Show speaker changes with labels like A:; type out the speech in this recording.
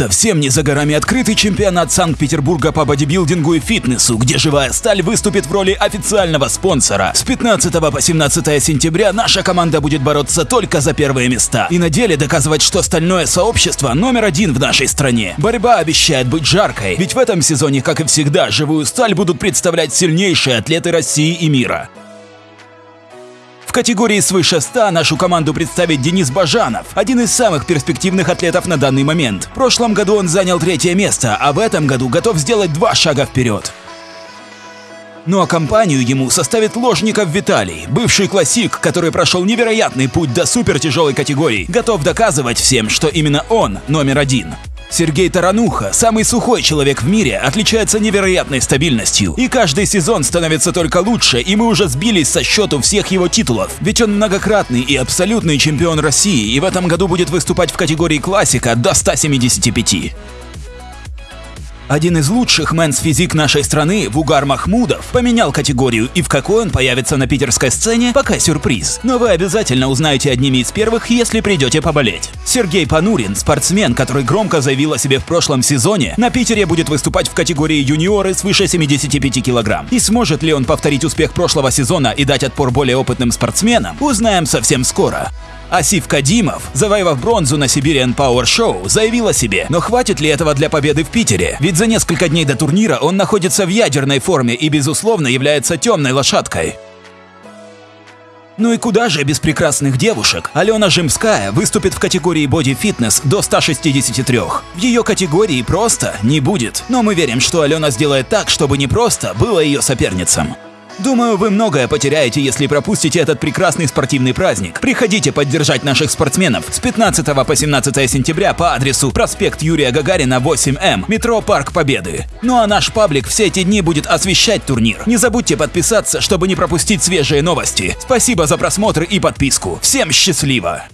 A: Совсем не за горами открытый чемпионат Санкт-Петербурга по бодибилдингу и фитнесу, где «Живая сталь» выступит в роли официального спонсора. С 15 по 17 сентября наша команда будет бороться только за первые места и на деле доказывать, что стальное сообщество номер один в нашей стране. Борьба обещает быть жаркой, ведь в этом сезоне, как и всегда, «Живую сталь» будут представлять сильнейшие атлеты России и мира. В категории свыше 100 нашу команду представит Денис Бажанов, один из самых перспективных атлетов на данный момент. В прошлом году он занял третье место, а в этом году готов сделать два шага вперед. Ну а компанию ему составит Ложников Виталий, бывший классик, который прошел невероятный путь до супертяжелой категории, готов доказывать всем, что именно он номер один. Сергей Тарануха, самый сухой человек в мире, отличается невероятной стабильностью. И каждый сезон становится только лучше, и мы уже сбились со счету всех его титулов. Ведь он многократный и абсолютный чемпион России, и в этом году будет выступать в категории классика до 175. Один из лучших мэнс-физик нашей страны, Вугар Махмудов, поменял категорию, и в какой он появится на питерской сцене, пока сюрприз. Но вы обязательно узнаете одними из первых, если придете поболеть. Сергей Панурин, спортсмен, который громко заявил о себе в прошлом сезоне, на Питере будет выступать в категории юниоры свыше 75 килограмм. И сможет ли он повторить успех прошлого сезона и дать отпор более опытным спортсменам, узнаем совсем скоро. Асиф Кадимов, завоевав бронзу на Siberian Power Show, заявил о себе. Но хватит ли этого для победы в Питере? Ведь за несколько дней до турнира он находится в ядерной форме и, безусловно, является темной лошадкой. Ну и куда же без прекрасных девушек? Алена Жемская выступит в категории Fitness до 163. В ее категории просто не будет. Но мы верим, что Алена сделает так, чтобы не просто было ее соперницам. Думаю, вы многое потеряете, если пропустите этот прекрасный спортивный праздник. Приходите поддержать наших спортсменов с 15 по 17 сентября по адресу проспект Юрия Гагарина, 8М, метро Парк Победы. Ну а наш паблик все эти дни будет освещать турнир. Не забудьте подписаться, чтобы не пропустить свежие новости. Спасибо за просмотр и подписку. Всем счастливо!